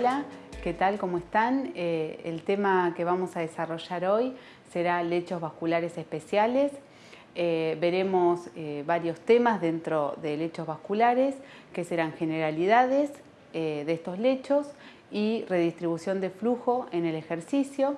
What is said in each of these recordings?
Hola, ¿qué tal? ¿Cómo están? Eh, el tema que vamos a desarrollar hoy será lechos vasculares especiales. Eh, veremos eh, varios temas dentro de lechos vasculares que serán generalidades de estos lechos y redistribución de flujo en el ejercicio,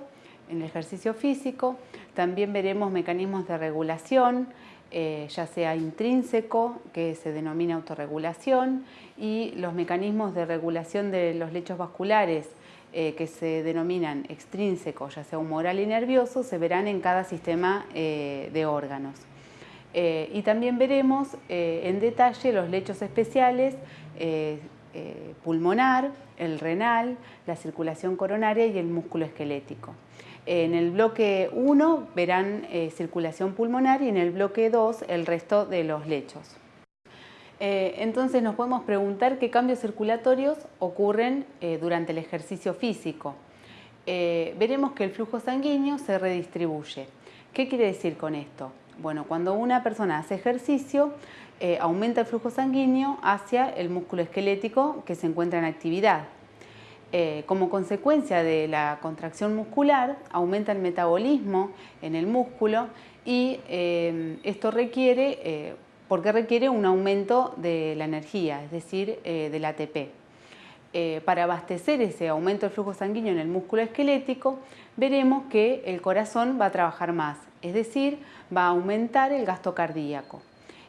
en el ejercicio físico. También veremos mecanismos de regulación, eh, ya sea intrínseco, que se denomina autorregulación, y los mecanismos de regulación de los lechos vasculares, eh, que se denominan extrínsecos, ya sea humoral y nervioso, se verán en cada sistema eh, de órganos. y también veremos en detalle los lechos especiales pulmonar, el renal, la circulación coronaria y el músculo esquelético. En el bloque 1 verán eh, circulación pulmonar y en el bloque 2 el resto de los lechos. Eh, entonces nos podemos preguntar qué cambios circulatorios ocurren eh, durante el ejercicio físico. veremos que el flujo sanguíneo se redistribuye. ¿Qué quiere decir con esto? Bueno, cuando una persona hace ejercicio, aumenta el flujo sanguíneo hacia el músculo esquelético que se encuentra en actividad. Eh, como consecuencia de la contracción muscular, aumenta el metabolismo en el músculo y eh, esto requiere, eh, porque requiere un aumento de la energía, es decir, del ATP. para abastecer ese aumento del flujo sanguíneo en el músculo esquelético, veremos que el corazón va a trabajar más, es decir, va a aumentar el gasto cardíaco.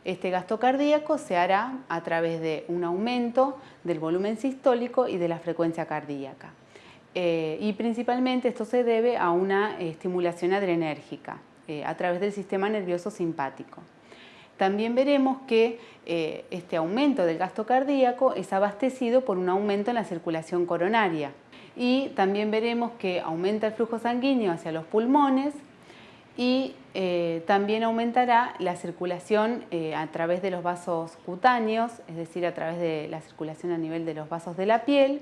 Este gasto cardíaco se hará a través de un aumento del volumen sistólico y de la frecuencia cardíaca. Eh, y principalmente esto se debe a una estimulación adrenérgica eh, a través del sistema nervioso simpático. También veremos que eh, este aumento del gasto cardíaco es abastecido por un aumento en la circulación coronaria. Y también veremos que aumenta el flujo sanguíneo hacia los pulmones, y eh, también aumentará la circulación eh, a través de los vasos cutáneos, es decir, a través de la circulación a nivel de los vasos de la piel,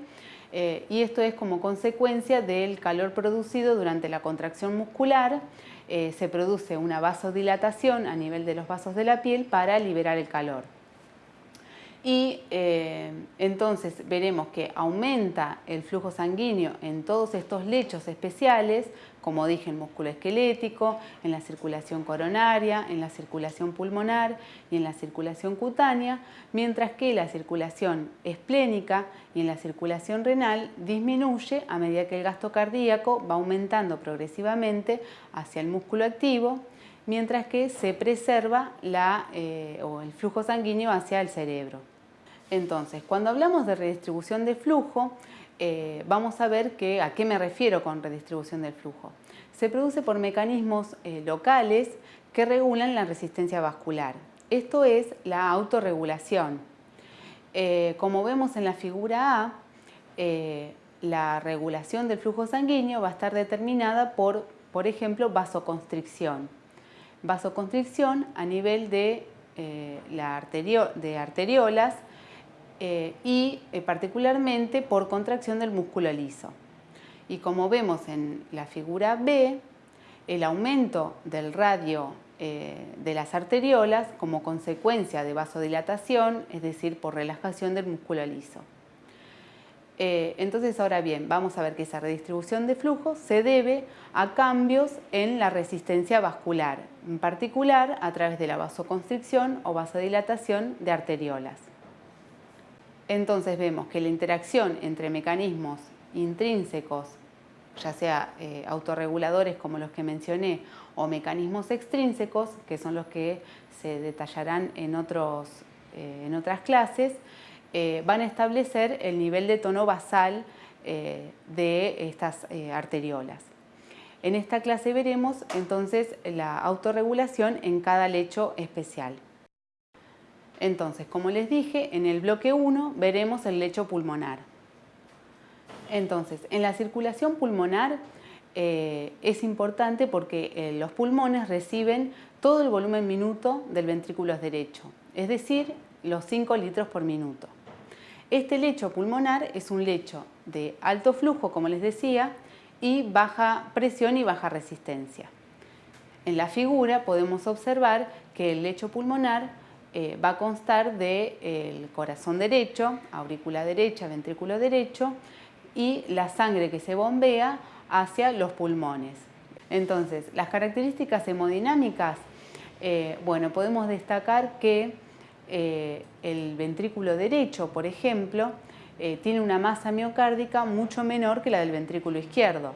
eh, y esto es como consecuencia del calor producido durante la contracción muscular, se produce una vasodilatación a nivel de los vasos de la piel para liberar el calor y eh, entonces veremos que aumenta el flujo sanguíneo en todos estos lechos especiales, como dije, en músculo esquelético, en la circulación coronaria, en la circulación pulmonar y en la circulación cutánea, mientras que la circulación esplénica y en la circulación renal disminuye a medida que el gasto cardíaco va aumentando progresivamente hacia el músculo activo mientras que se preserva eh, el flujo sanguíneo hacia el cerebro. Entonces, cuando hablamos de redistribución de flujo, eh, vamos a ver a qué me refiero con redistribución del flujo. Se produce por mecanismos eh, locales que regulan la resistencia vascular. Esto es la autorregulación. Eh, como vemos en la figura A, la regulación del flujo sanguíneo va a estar determinada por, por ejemplo, vasoconstricción. Vasoconstricción a nivel de, de arteriolas eh, y eh, particularmente por contracción del músculo liso. Y como vemos en la figura B, el aumento del radio eh, de las arteriolas como consecuencia de vasodilatación, es decir, por relajación del músculo liso. entonces, ahora bien, vamos a ver que esa redistribución de flujo se debe a cambios en la resistencia vascular, en particular a través de la vasoconstricción o vasodilatación de arteriolas. Entonces vemos que la interacción entre mecanismos intrínsecos, ya sea eh, autorreguladores como los que mencioné, o mecanismos extrínsecos, que son los que se detallarán en, eh, otras clases, eh, van a establecer el nivel de tono basal de estas arteriolas. En esta clase veremos entonces la autorregulación en cada lecho especial. Entonces, como les dije, en el bloque 1 veremos el lecho pulmonar. Entonces, en la circulación pulmonar eh, es importante porque eh, los pulmones reciben todo el volumen minuto del ventrículo derecho, es decir, los 5 litros por minuto. Este lecho pulmonar es un lecho de alto flujo, como les decía, y baja presión y baja resistencia. En la figura podemos observar que el lecho pulmonar eh, va a constar del corazón derecho, aurícula derecha, ventrículo derecho, y la sangre que se bombea hacia los pulmones. Entonces, las características hemodinámicas, eh, bueno, podemos destacar que eh, el ventrículo derecho, por ejemplo, eh, tiene una masa miocárdica mucho menor que la del ventrículo izquierdo.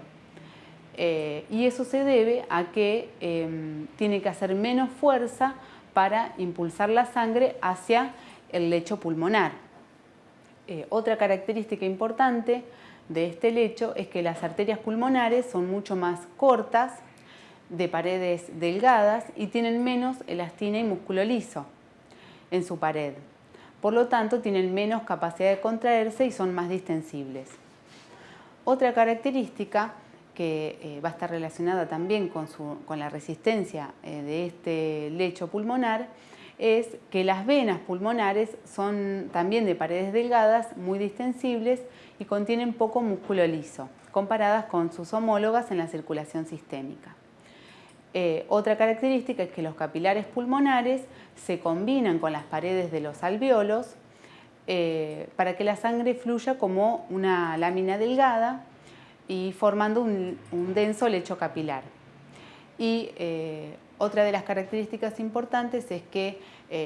y eso se debe a que em, tiene que hacer menos fuerza para impulsar la sangre hacia el lecho pulmonar. otra característica importante de este lecho es que las arterias pulmonares son mucho más cortas, de paredes delgadas y tienen menos elastina y músculo liso en su pared. Por lo tanto, tienen menos capacidad de contraerse y son más distensibles. Otra característica que eh, va a estar relacionada también con, la resistencia eh, de este lecho pulmonar es que las venas pulmonares son también de paredes delgadas, muy distensibles y contienen poco músculo liso, comparadas con sus homólogas en la circulación sistémica. Eh, otra característica es que los capilares pulmonares se combinan con las paredes de los alveolos para que la sangre fluya como una lámina delgada y formando un, denso lecho capilar. Y eh, otra de las características importantes es que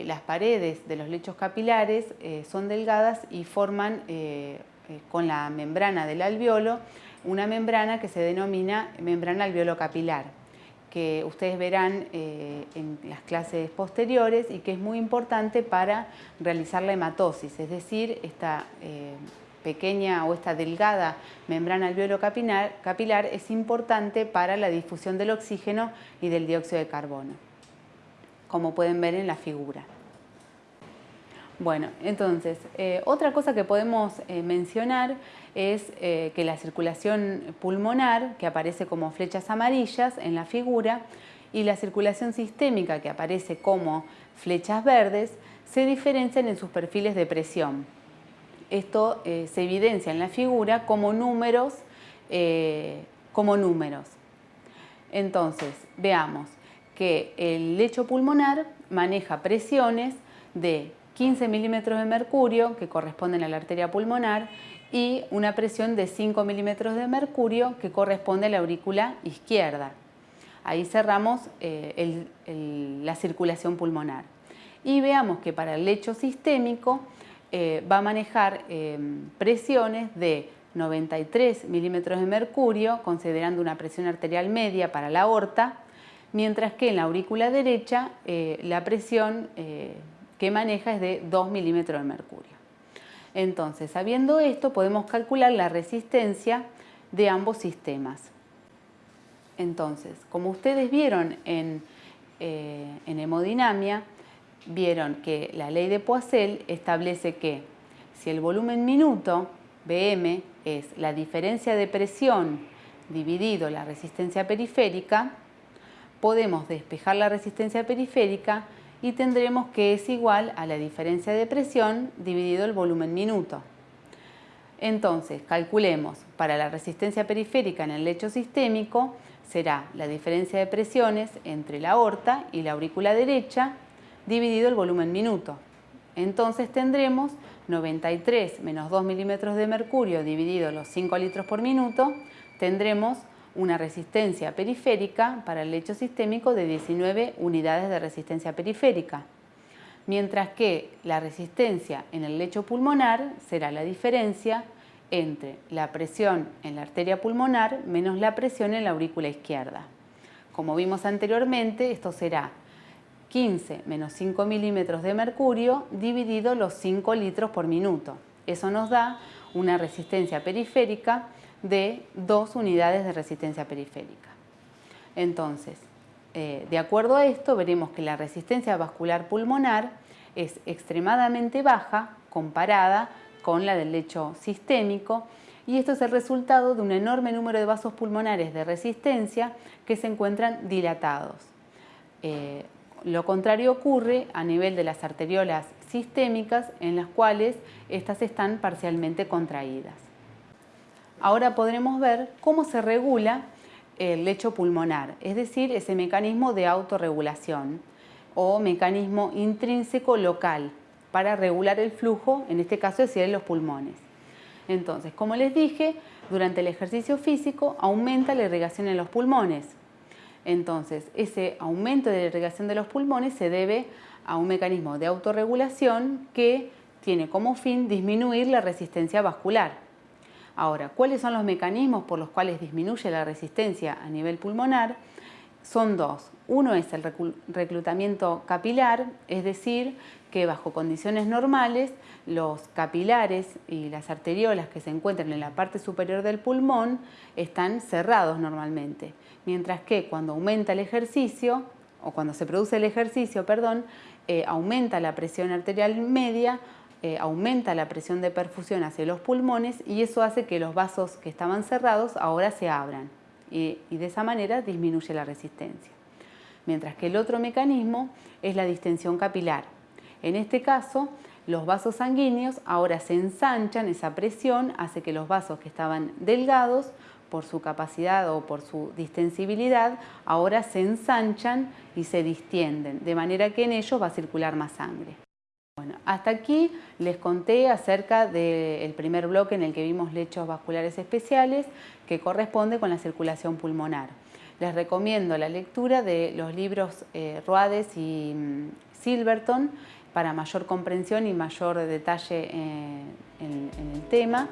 las paredes de los lechos capilares son delgadas y forman con la membrana del alveolo una membrana que se denomina membrana alveolo capilar que ustedes verán eh, en las clases posteriores y que es muy importante para realizar la hematosis, es decir, esta eh, pequeña o esta delgada membrana alveolo capilar, capilar es importante para la difusión del oxígeno y del dióxido de carbono, como pueden ver en la figura. Bueno, entonces, eh, otra cosa que podemos eh, mencionar es eh, que la circulación pulmonar, que aparece como flechas amarillas en la figura, y la circulación sistémica, que aparece como flechas verdes, se diferencian en sus perfiles de presión. Esto se evidencia en la figura como números, como números. Entonces, veamos que el lecho pulmonar maneja presiones de 15 milímetros de mercurio, que corresponden a la arteria pulmonar, y una presión de 5 milímetros de mercurio, que corresponde a la aurícula izquierda. Ahí cerramos eh, la circulación pulmonar. Y veamos que para el lecho sistémico eh, va a manejar eh, presiones de 93 milímetros de mercurio, considerando una presión arterial media para la aorta, mientras que en la aurícula derecha la presión que maneja es de 2 milímetros de mercurio. Entonces, sabiendo esto, podemos calcular la resistencia de ambos sistemas. Entonces, como ustedes vieron en, eh, en hemodinamia, vieron que la ley de Poiseuille establece que si el volumen minuto, BM, es la diferencia de presión dividido la resistencia periférica, podemos despejar la resistencia periférica y tendremos que es igual a la diferencia de presión dividido el volumen minuto. Entonces, calculemos, para la resistencia periférica en el lecho sistémico será la diferencia de presiones entre la aorta y la aurícula derecha dividido el volumen minuto. Entonces tendremos 93 menos 2 milímetros de mercurio dividido los 5 litros por minuto, tendremos una resistencia periférica para el lecho sistémico de 19 unidades de resistencia periférica, mientras que la resistencia en el lecho pulmonar será la diferencia entre la presión en la arteria pulmonar menos la presión en la aurícula izquierda. Como vimos anteriormente, esto será 15 menos 5 milímetros de mercurio dividido los 5 litros por minuto. Eso nos da una resistencia periférica de dos unidades de resistencia periférica. Entonces, eh, de acuerdo a esto, veremos que la resistencia vascular pulmonar es extremadamente baja comparada con la del lecho sistémico y esto es el resultado de un enorme número de vasos pulmonares de resistencia que se encuentran dilatados. Eh, lo contrario ocurre a nivel de las arteriolas sistémicas en las cuales estas están parcialmente contraídas. Ahora podremos ver cómo se regula el lecho pulmonar, es decir, ese mecanismo de autorregulación o mecanismo intrínseco local para regular el flujo, en este caso es en los pulmones. Entonces, como les dije, durante el ejercicio físico aumenta la irrigación en los pulmones. Entonces, ese aumento de la irrigación de los pulmones se debe a un mecanismo de autorregulación que tiene como fin disminuir la resistencia vascular. Ahora, ¿cuáles son los mecanismos por los cuales disminuye la resistencia a nivel pulmonar? Son dos. Uno es el reclutamiento capilar, es decir, que bajo condiciones normales los capilares y las arteriolas que se encuentran en la parte superior del pulmón están cerrados normalmente, mientras que cuando aumenta el ejercicio, o cuando se produce el ejercicio, perdón, eh, aumenta la presión arterial media, eh, aumenta la presión de perfusión hacia los pulmones y eso hace que los vasos que estaban cerrados ahora se abran y, y de esa manera disminuye la resistencia. Mientras que el otro mecanismo es la distensión capilar. En este caso, los vasos sanguíneos ahora se ensanchan, esa presión hace que los vasos que estaban delgados por su capacidad o por su distensibilidad, ahora se ensanchan y se distienden, de manera que en ellos va a circular más sangre. Bueno, hasta aquí les conté acerca del primer bloque en el que vimos lechos vasculares especiales, que corresponde con la circulación pulmonar. Les recomiendo la lectura de los libros eh, Ruades y mm, Silverton para mayor comprensión y mayor detalle eh, en el tema.